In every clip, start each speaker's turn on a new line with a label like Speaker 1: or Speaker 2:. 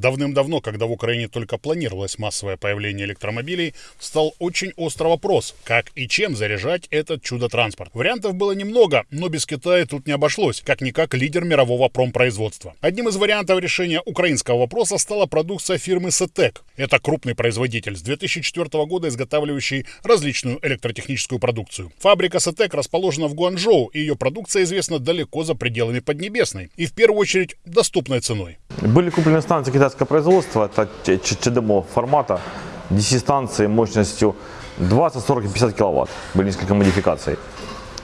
Speaker 1: Давным-давно, когда в Украине только планировалось массовое появление электромобилей, встал очень острый вопрос, как и чем заряжать этот чудо-транспорт. Вариантов было немного, но без Китая тут не обошлось, как-никак лидер мирового промпроизводства. Одним из вариантов решения украинского вопроса стала продукция фирмы Сетек. Это крупный производитель с 2004 года изготавливающий различную электротехническую продукцию. Фабрика Сетек расположена в Гуанчжоу, и ее продукция известна далеко за пределами Поднебесной и в первую очередь доступной ценой.
Speaker 2: Были куплены станции китайского производства, это CHAdeMO формата, DC-станции мощностью 20, 40 и 50 киловатт. Были несколько модификаций.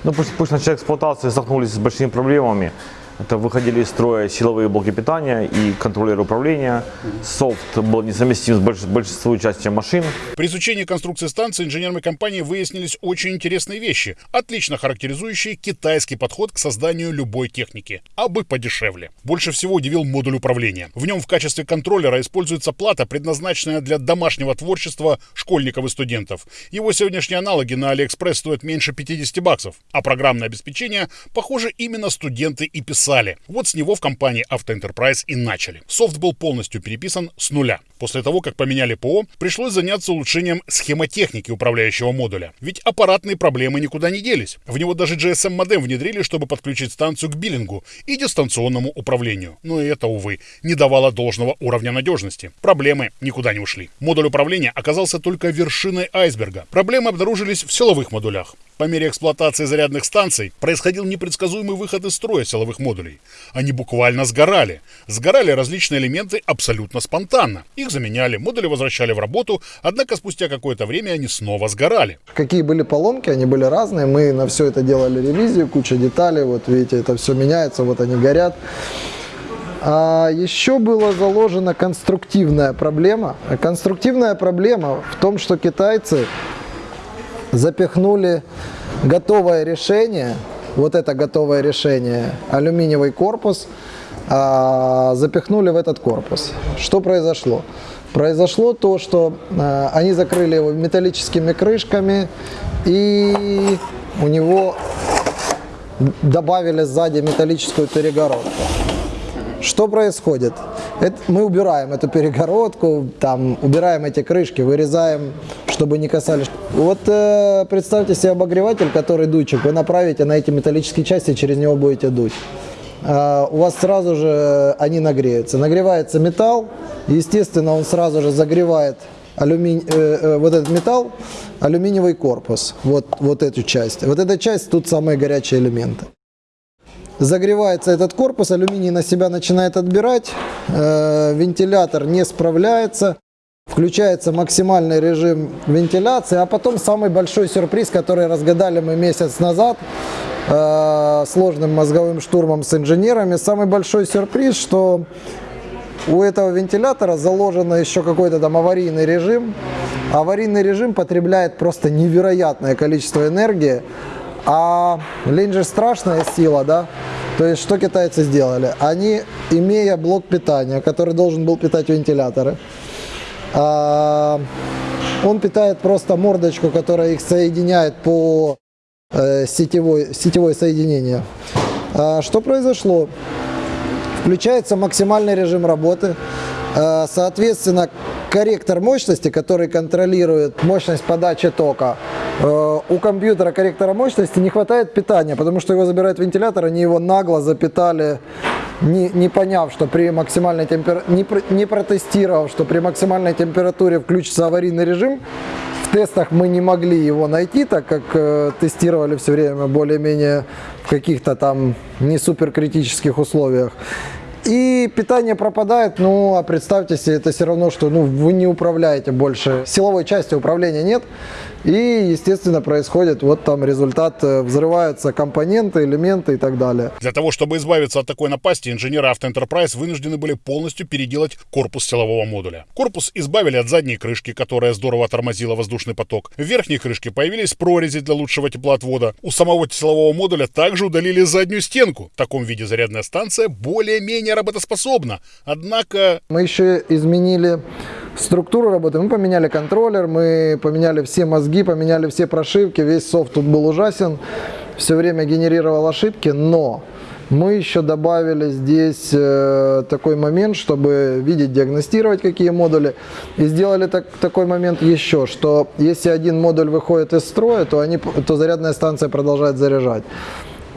Speaker 2: Но после, после начала эксплуатации столкнулись с большими проблемами. Это выходили из строя силовые блоки питания и контроллеры управления. Софт был несовместим с больш большинством части машин.
Speaker 1: При изучении конструкции станции инженерами компании выяснились очень интересные вещи, отлично характеризующие китайский подход к созданию любой техники, а бы подешевле. Больше всего удивил модуль управления. В нем в качестве контроллера используется плата, предназначенная для домашнего творчества школьников и студентов. Его сегодняшние аналоги на Алиэкспресс стоят меньше 50 баксов, а программное обеспечение, похоже, именно студенты и писали писали. Вот с него в компании Auto Enterprise и начали. Софт был полностью переписан с нуля. После того, как поменяли ПО, пришлось заняться улучшением схемотехники управляющего модуля. Ведь аппаратные проблемы никуда не делись. В него даже GSM-модем внедрили, чтобы подключить станцию к биллингу и дистанционному управлению. Но и это, увы, не давало должного уровня надежности. Проблемы никуда не ушли. Модуль управления оказался только вершиной айсберга. Проблемы обнаружились в силовых модулях. По мере эксплуатации зарядных станций происходил непредсказуемый выход из строя силовых модулей. Они буквально сгорали. Сгорали различные элементы абсолютно спонтанно. Их заменяли, модули возвращали в работу, однако спустя какое-то время они снова сгорали.
Speaker 3: Какие были поломки, они были разные. Мы на все это делали ревизию, куча деталей. Вот видите, это все меняется, вот они горят. А еще была заложена конструктивная проблема. Конструктивная проблема в том, что китайцы запихнули готовое решение, вот это готовое решение, алюминиевый корпус, а, запихнули в этот корпус. Что произошло? Произошло то, что а, они закрыли его металлическими крышками и у него добавили сзади металлическую перегородку. Что происходит? Это, мы убираем эту перегородку, там, убираем эти крышки, вырезаем, чтобы не касались. Вот э, представьте себе обогреватель, который дуйчик, вы направите на эти металлические части, через него будете дуть. Э, у вас сразу же они нагреются. Нагревается металл, естественно, он сразу же загревает алюмини... э, э, вот этот металл, алюминиевый корпус, вот, вот эту часть. Вот эта часть, тут самые горячие элементы загревается этот корпус, алюминий на себя начинает отбирать, э, вентилятор не справляется, включается максимальный режим вентиляции, а потом самый большой сюрприз, который разгадали мы месяц назад э, сложным мозговым штурмом с инженерами, самый большой сюрприз, что у этого вентилятора заложено еще какой-то там аварийный режим. Аварийный режим потребляет просто невероятное количество энергии, а лень же страшная сила, да? То есть, что китайцы сделали? Они, имея блок питания, который должен был питать вентиляторы, он питает просто мордочку, которая их соединяет по э, сетевой, сетевое соединение. А, что произошло? Включается максимальный режим работы. А, соответственно, корректор мощности, который контролирует мощность подачи тока, Э, у компьютера корректора мощности не хватает питания, потому что его забирает вентилятор, они его нагло запитали, не, не поняв, что при максимальной температуре, не, не протестировав, что при максимальной температуре включится аварийный режим. В тестах мы не могли его найти, так как э, тестировали все время более-менее в каких-то там не супер критических условиях. И питание пропадает, ну а представьте себе, это все равно, что ну, вы не управляете больше, силовой части управления нет. И, естественно, происходит вот там результат, э, взрываются компоненты, элементы и так далее.
Speaker 1: Для того, чтобы избавиться от такой напасти, инженеры Auto Enterprise вынуждены были полностью переделать корпус силового модуля. Корпус избавили от задней крышки, которая здорово тормозила воздушный поток. В верхней крышке появились прорези для лучшего теплоотвода. У самого силового модуля также удалили заднюю стенку. В таком виде зарядная станция более-менее работоспособна. Однако...
Speaker 3: Мы еще изменили структуру работы. Мы поменяли контроллер, мы поменяли все мозги, поменяли все прошивки, весь софт тут был ужасен, все время генерировал ошибки, но Мы еще добавили здесь э, такой момент, чтобы видеть, диагностировать какие модули. И сделали так, такой момент еще, что если один модуль выходит из строя, то, они, то зарядная станция продолжает заряжать.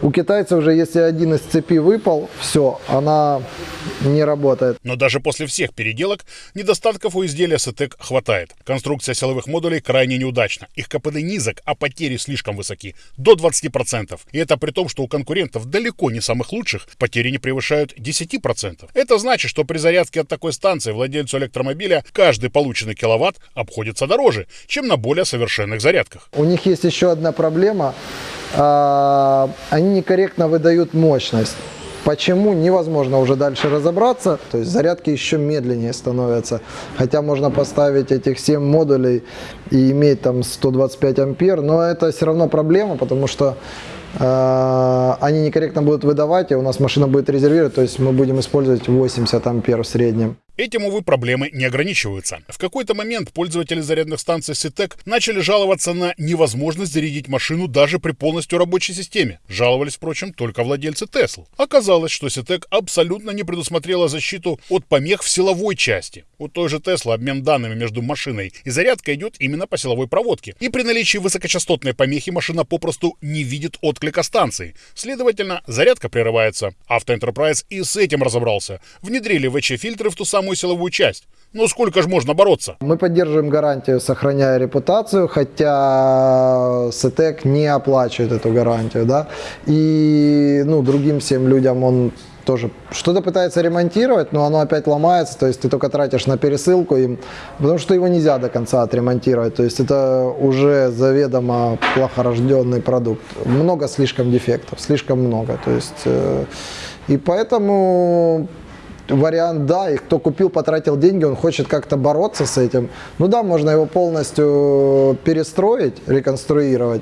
Speaker 3: У китайцев уже, если один из цепи выпал, все, она не работает.
Speaker 1: Но даже после всех переделок недостатков у изделия SETEC хватает. Конструкция силовых модулей крайне неудачна. Их КПД низок, а потери слишком высоки. До 20%. И это при том, что у конкурентов далеко не самых лучших потери не превышают 10%. Это значит, что при зарядке от такой станции владельцу электромобиля каждый полученный киловатт обходится дороже, чем на более совершенных зарядках.
Speaker 3: У них есть еще одна проблема они некорректно выдают мощность. Почему, невозможно уже дальше разобраться. То есть зарядки еще медленнее становятся. Хотя можно поставить этих 7 модулей и иметь там 125 ампер. Но это все равно проблема, потому что э, они некорректно будут выдавать, и у нас машина будет резервировать. То есть мы будем использовать 80 ампер в среднем.
Speaker 1: Этим, увы, проблемы не ограничиваются. В какой-то момент пользователи зарядных станций Ситек начали жаловаться на невозможность зарядить машину даже при полностью рабочей системе. Жаловались, впрочем, только владельцы Тесл. Оказалось, что Ситек абсолютно не предусмотрела защиту от помех в силовой части. У той же Тесла обмен данными между машиной и зарядкой идет именно по силовой проводке. И при наличии высокочастотной помехи машина попросту не видит отклика станции. Следовательно, зарядка прерывается. Авто Enterprise и с этим разобрался. Внедрили ВЧ-фильтры в ту самую силовую часть. Ну сколько же можно бороться?
Speaker 3: Мы поддерживаем гарантию, сохраняя репутацию, хотя СТЭК не оплачивает эту гарантию, да. И ну, другим всем людям он тоже что-то пытается ремонтировать, но оно опять ломается, то есть ты только тратишь на пересылку им, потому что его нельзя до конца отремонтировать, то есть это уже заведомо плохорожденный продукт. Много слишком дефектов, слишком много, то есть э, и поэтому вариант, да, и кто купил, потратил деньги, он хочет как-то бороться с этим. Ну да, можно его полностью перестроить, реконструировать,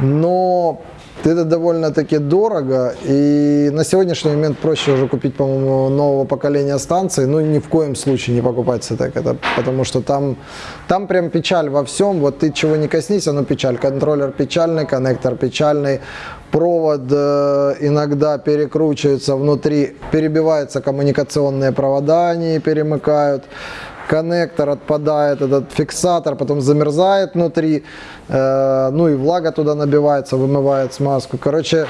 Speaker 3: но это довольно-таки дорого, и на сегодняшний момент проще уже купить, по-моему, нового поколения станции, ну ни в коем случае не покупать так это, потому что там, там прям печаль во всем, вот ты чего не коснись, оно печаль, контроллер печальный, коннектор печальный, провод э, иногда перекручивается внутри, перебиваются коммуникационные провода, они перемыкают, коннектор отпадает, этот фиксатор потом замерзает внутри, э, ну и влага туда набивается, вымывает смазку. Короче,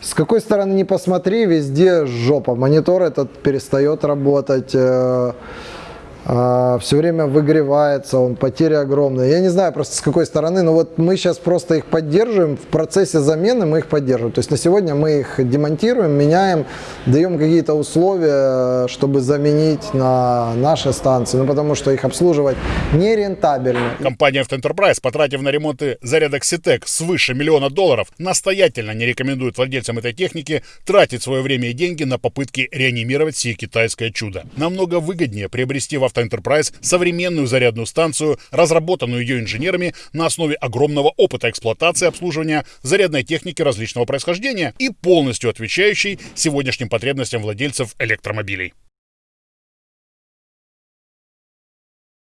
Speaker 3: с какой стороны не посмотри, везде жопа. Монитор этот перестает работать. А, все время выгревается, он потери огромные. Я не знаю просто с какой стороны, но вот мы сейчас просто их поддерживаем, в процессе замены мы их поддерживаем. То есть на сегодня мы их демонтируем, меняем, даем какие-то условия, чтобы заменить на наши станции, ну потому что их обслуживать нерентабельно.
Speaker 1: Компания Enterprise, потратив на ремонты зарядок Ситек свыше миллиона долларов, настоятельно не рекомендует владельцам этой техники тратить свое время и деньги на попытки реанимировать сие китайское чудо. Намного выгоднее приобрести в авто Enterprise современную зарядную станцию, разработанную ее инженерами на основе огромного опыта эксплуатации обслуживания зарядной техники различного происхождения и полностью отвечающей сегодняшним потребностям владельцев электромобилей.